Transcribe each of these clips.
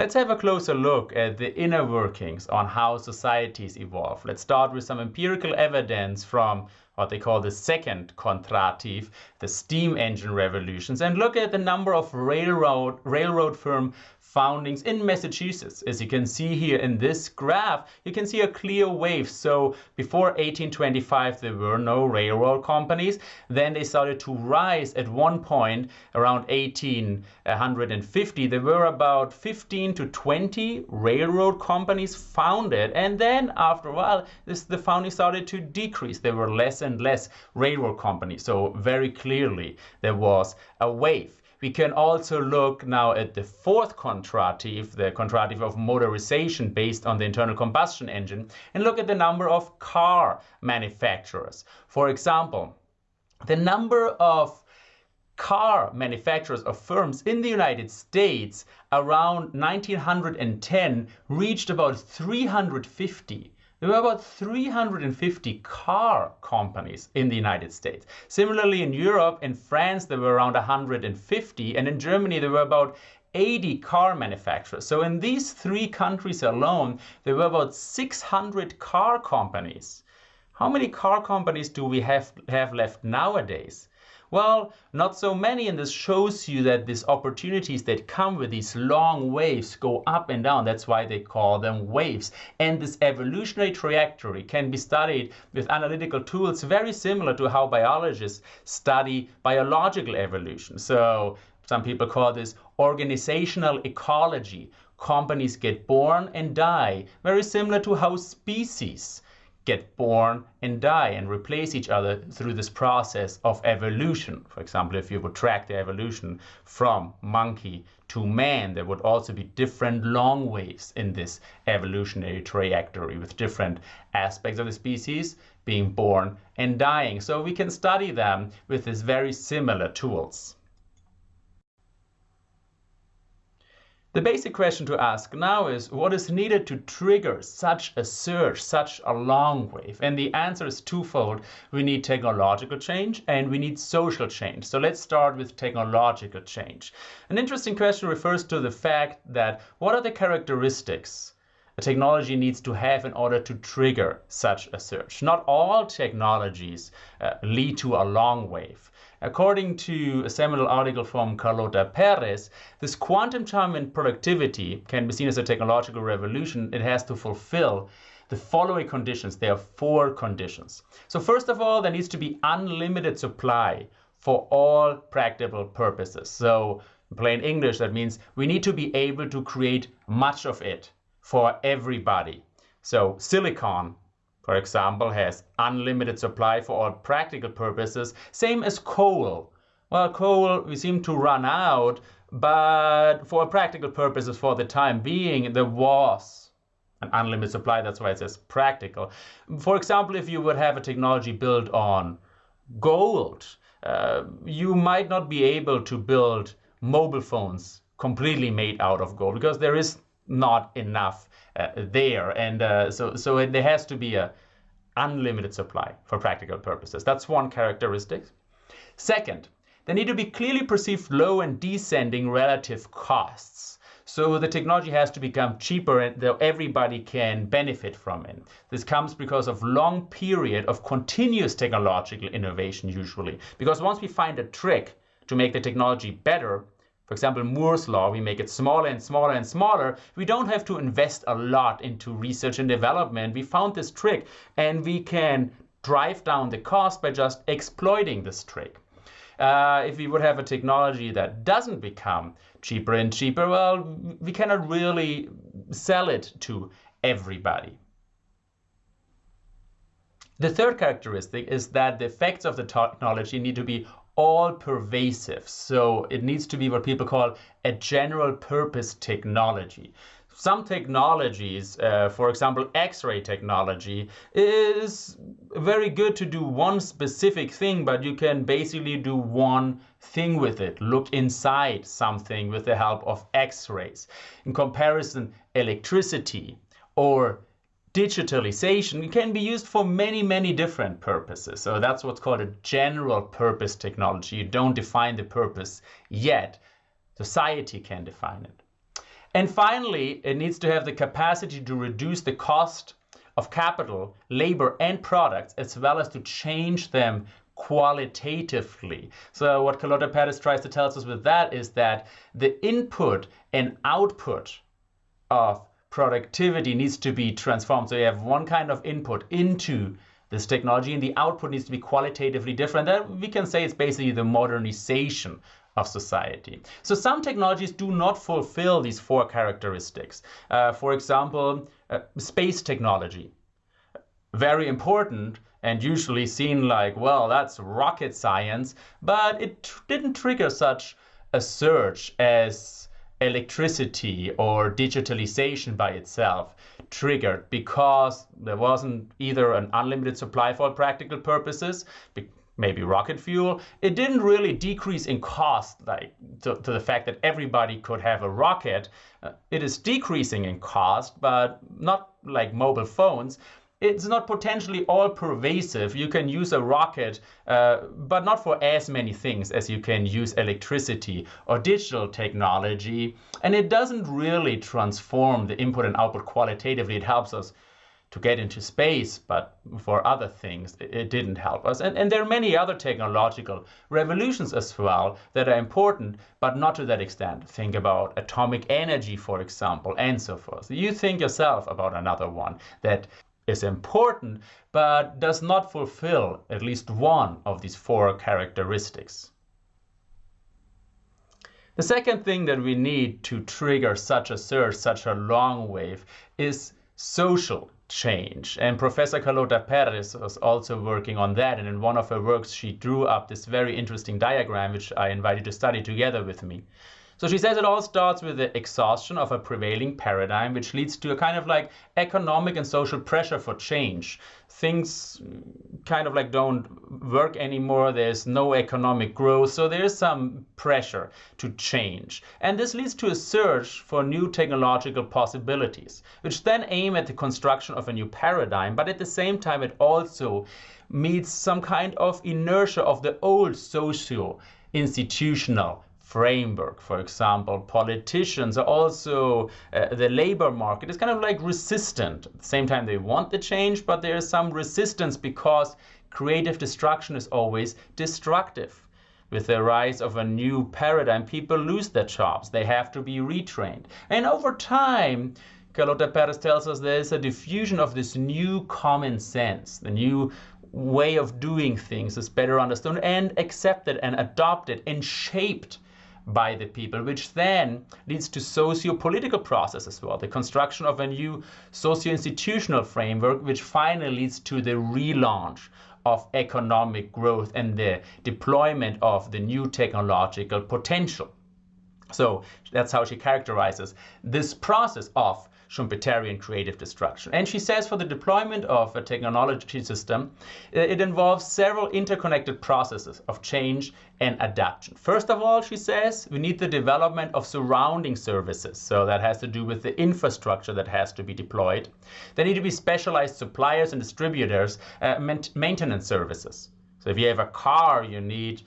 Let's have a closer look at the inner workings on how societies evolve. Let's start with some empirical evidence from what they call the second Kondratiev, the steam engine revolutions, and look at the number of railroad, railroad firm foundings in Massachusetts. As you can see here in this graph, you can see a clear wave. So before 1825, there were no railroad companies. Then they started to rise at one point around 1850. There were about 15 to 20 railroad companies founded. And then after a while, this, the founding started to decrease. There were less and less railroad companies. So very clearly, there was a wave. We can also look now at the fourth Kondratiev, the Kondratiev of motorization based on the internal combustion engine, and look at the number of car manufacturers. For example, the number of car manufacturers or firms in the United States around 1910 reached about 350. There were about 350 car companies in the United States. Similarly, in Europe, in France, there were around 150, and in Germany, there were about 80 car manufacturers. So in these three countries alone, there were about 600 car companies. How many car companies do we have, have left nowadays? Well, not so many, and this shows you that these opportunities that come with these long waves go up and down. That's why they call them waves. And this evolutionary trajectory can be studied with analytical tools very similar to how biologists study biological evolution. So some people call this organizational ecology. Companies get born and die, very similar to how species get born and die and replace each other through this process of evolution. For example, if you would track the evolution from monkey to man, there would also be different long waves in this evolutionary trajectory with different aspects of the species being born and dying. So we can study them with these very similar tools. The basic question to ask now is what is needed to trigger such a surge, such a long wave? And the answer is twofold. We need technological change and we need social change. So let's start with technological change. An interesting question refers to the fact that what are the characteristics a technology needs to have in order to trigger such a surge? Not all technologies uh, lead to a long wave. According to a seminal article from Carlota Perez, this quantum time in productivity can be seen as a technological revolution. It has to fulfill the following conditions. There are four conditions. So first of all, there needs to be unlimited supply for all practical purposes. So in plain English, that means we need to be able to create much of it for everybody. So silicon for example, has unlimited supply for all practical purposes, same as coal. Well, coal, we seem to run out, but for practical purposes for the time being, there was an unlimited supply. That's why it says practical. For example, if you would have a technology built on gold, uh, you might not be able to build mobile phones completely made out of gold because there is not enough there. And uh, so, so there has to be a unlimited supply for practical purposes. That's one characteristic. Second, there need to be clearly perceived low and descending relative costs. So the technology has to become cheaper and everybody can benefit from it. This comes because of long period of continuous technological innovation usually. Because once we find a trick to make the technology better, for example, Moore's law, we make it smaller and smaller and smaller. We don't have to invest a lot into research and development. We found this trick and we can drive down the cost by just exploiting this trick. Uh, if we would have a technology that doesn't become cheaper and cheaper, well, we cannot really sell it to everybody. The third characteristic is that the effects of the technology need to be all pervasive. So it needs to be what people call a general purpose technology. Some technologies, uh, for example, X-ray technology, is very good to do one specific thing, but you can basically do one thing with it. Look inside something with the help of X-rays. In comparison, electricity or digitalization can be used for many, many different purposes. So that's what's called a general purpose technology. You don't define the purpose yet. Society can define it. And finally, it needs to have the capacity to reduce the cost of capital, labor, and products, as well as to change them qualitatively. So what Carlota Perez tries to tell us with that is that the input and output of productivity needs to be transformed. So you have one kind of input into this technology and the output needs to be qualitatively different. That we can say it's basically the modernization of society. So some technologies do not fulfill these four characteristics. Uh, for example, uh, space technology. Very important and usually seen like, well, that's rocket science, but it didn't trigger such a surge as electricity or digitalization by itself triggered because there wasn't either an unlimited supply for practical purposes, maybe rocket fuel. It didn't really decrease in cost like to, to the fact that everybody could have a rocket. Uh, it is decreasing in cost, but not like mobile phones it's not potentially all pervasive. You can use a rocket, uh, but not for as many things as you can use electricity or digital technology. And it doesn't really transform the input and output qualitatively. It helps us to get into space, but for other things, it didn't help us. And, and there are many other technological revolutions as well that are important, but not to that extent. Think about atomic energy, for example, and so forth. You think yourself about another one that is important, but does not fulfill at least one of these four characteristics. The second thing that we need to trigger such a surge, such a long wave, is social change. And Professor Carlota Perez was also working on that. And in one of her works, she drew up this very interesting diagram, which I invite you to study together with me. So she says it all starts with the exhaustion of a prevailing paradigm, which leads to a kind of like economic and social pressure for change. Things kind of like don't work anymore. There's no economic growth. So there's some pressure to change. And this leads to a search for new technological possibilities, which then aim at the construction of a new paradigm. But at the same time, it also meets some kind of inertia of the old social institutional framework. For example, politicians are also, uh, the labor market is kind of like resistant. At the same time, they want the change, but there is some resistance because creative destruction is always destructive. With the rise of a new paradigm, people lose their jobs. They have to be retrained. And over time, Carlota Perez tells us there is a diffusion of this new common sense, the new way of doing things is better understood and accepted and adopted and shaped by the people, which then leads to socio-political process as well, the construction of a new socio-institutional framework, which finally leads to the relaunch of economic growth and the deployment of the new technological potential. So that's how she characterizes this process of Schumpeterian creative destruction. And she says for the deployment of a technology system, it involves several interconnected processes of change and adaptation. First of all, she says, we need the development of surrounding services. So that has to do with the infrastructure that has to be deployed. There need to be specialized suppliers and distributors, uh, maintenance services. So if you have a car, you need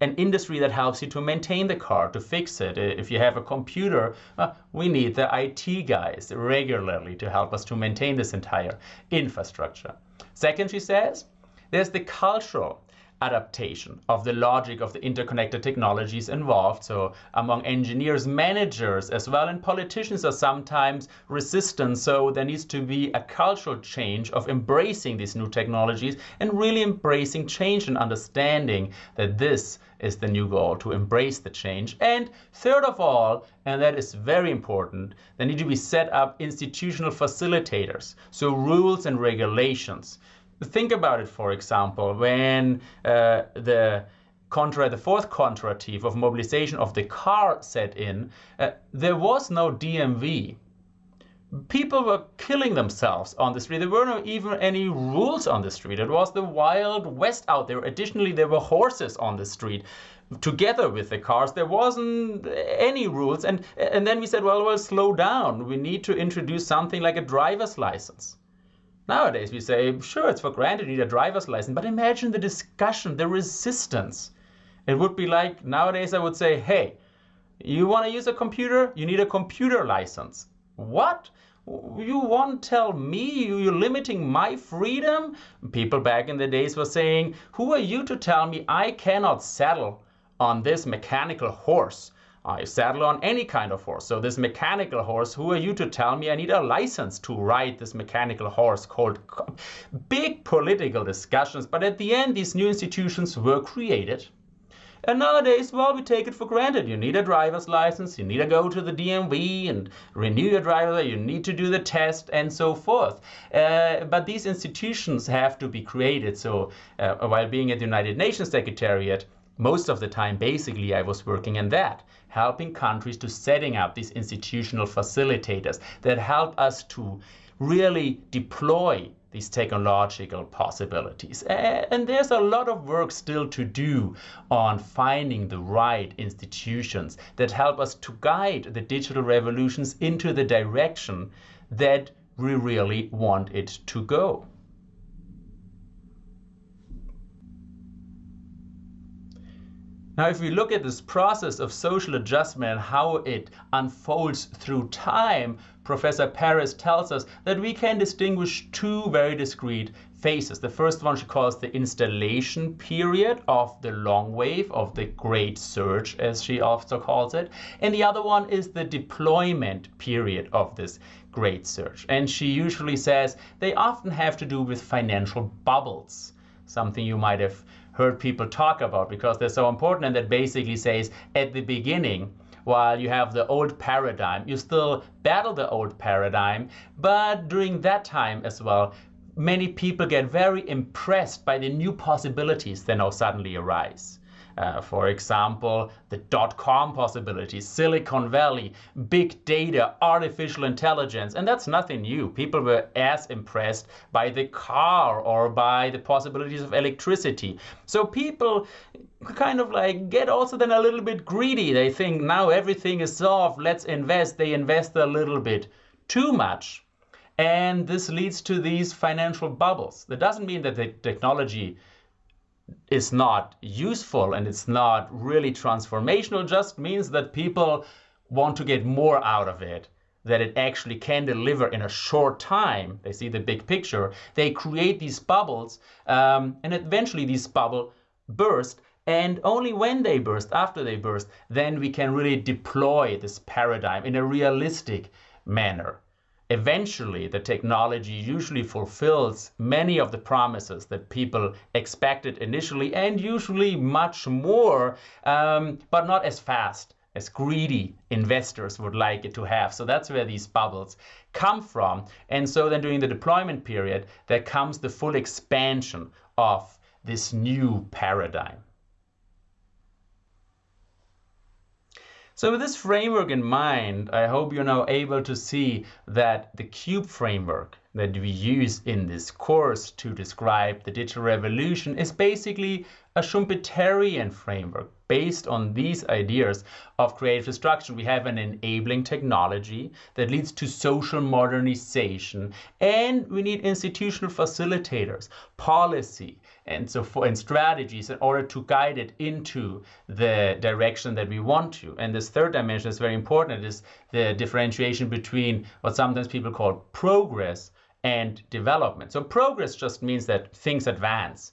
an industry that helps you to maintain the car, to fix it. If you have a computer, uh, we need the IT guys regularly to help us to maintain this entire infrastructure. Second, she says, there's the cultural adaptation of the logic of the interconnected technologies involved. So among engineers, managers as well, and politicians are sometimes resistant. So there needs to be a cultural change of embracing these new technologies and really embracing change and understanding that this is the new goal, to embrace the change. And third of all, and that is very important, there need to be set up institutional facilitators. So rules and regulations Think about it, for example, when uh, the contra, the fourth Kondratiev of mobilization of the car set in, uh, there was no DMV. People were killing themselves on the street. There were not even any rules on the street. It was the wild west out there. Additionally, there were horses on the street together with the cars. There wasn't any rules. And, and then we said, well, well, slow down. We need to introduce something like a driver's license. Nowadays, we say, sure, it's for granted you need a driver's license, but imagine the discussion, the resistance. It would be like, nowadays, I would say, hey, You want to use a computer? You need a computer license. What? You won't tell me you're limiting my freedom? People back in the days were saying, Who are you to tell me I cannot saddle on this mechanical horse? I saddle on any kind of horse. So this mechanical horse, who are you to tell me I need a license to ride this mechanical horse called big political discussions. But at the end, these new institutions were created and nowadays, well, we take it for granted. You need a driver's license, you need to go to the DMV and renew your driver, you need to do the test, and so forth. Uh, but these institutions have to be created. So uh, while being at the United Nations Secretariat, most of the time, basically, I was working in that, helping countries to setting up these institutional facilitators that help us to really deploy these technological possibilities. And there's a lot of work still to do on finding the right institutions that help us to guide the digital revolutions into the direction that we really want it to go. Now, if we look at this process of social adjustment and how it unfolds through time, Professor Perez tells us that we can distinguish two very discrete phases. The first one she calls the installation period of the long wave, of the great surge, as she also calls it. And the other one is the deployment period of this great surge. And she usually says they often have to do with financial bubbles, something you might have heard people talk about because they're so important and that basically says at the beginning while you have the old paradigm you still battle the old paradigm. But during that time as well many people get very impressed by the new possibilities that now suddenly arise uh, for example, the dot-com possibilities, Silicon Valley, big data, artificial intelligence, and that's nothing new. People were as impressed by the car or by the possibilities of electricity. So people kind of like get also then a little bit greedy. They think now everything is solved, let's invest. They invest a little bit too much. And this leads to these financial bubbles. That doesn't mean that the technology is not useful and it's not really transformational just means that people want to get more out of it that it actually can deliver in a short time. They see the big picture. They create these bubbles um, and eventually these bubble burst and only when they burst after they burst then we can really deploy this paradigm in a realistic manner eventually the technology usually fulfills many of the promises that people expected initially and usually much more, um, but not as fast as greedy investors would like it to have. So that's where these bubbles come from. And so then during the deployment period, there comes the full expansion of this new paradigm. So with this framework in mind, I hope you're now able to see that the CUBE framework that we use in this course to describe the digital revolution is basically a Schumpeterian framework based on these ideas of creative destruction. We have an enabling technology that leads to social modernization, and we need institutional facilitators, policy, and so for and strategies in order to guide it into the direction that we want to. And this third dimension is very important. Is the differentiation between what sometimes people call progress and development. So progress just means that things advance,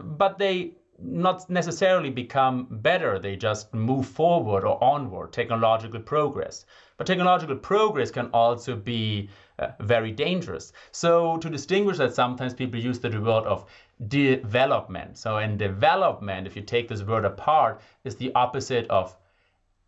but they not necessarily become better. They just move forward or onward, technological progress. But technological progress can also be uh, very dangerous. So to distinguish that, sometimes people use the word of development. So in development, if you take this word apart, is the opposite of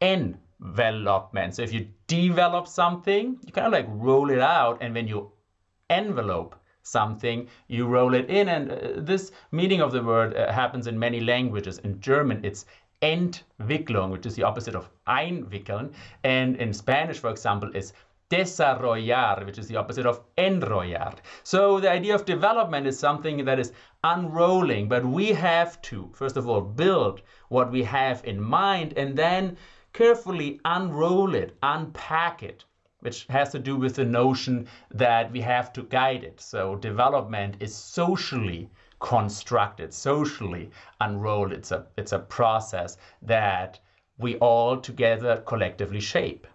envelopment. So if you develop something, you kind of like roll it out, and when you envelope something, you roll it in. And uh, this meaning of the word uh, happens in many languages. In German, it's Entwicklung, which is the opposite of einwickeln. And in Spanish, for example, is desarrollar, which is the opposite of enrollar. So the idea of development is something that is unrolling, but we have to, first of all, build what we have in mind and then carefully unroll it, unpack it, which has to do with the notion that we have to guide it. So development is socially constructed, socially unrolled. It's a, it's a process that we all together collectively shape.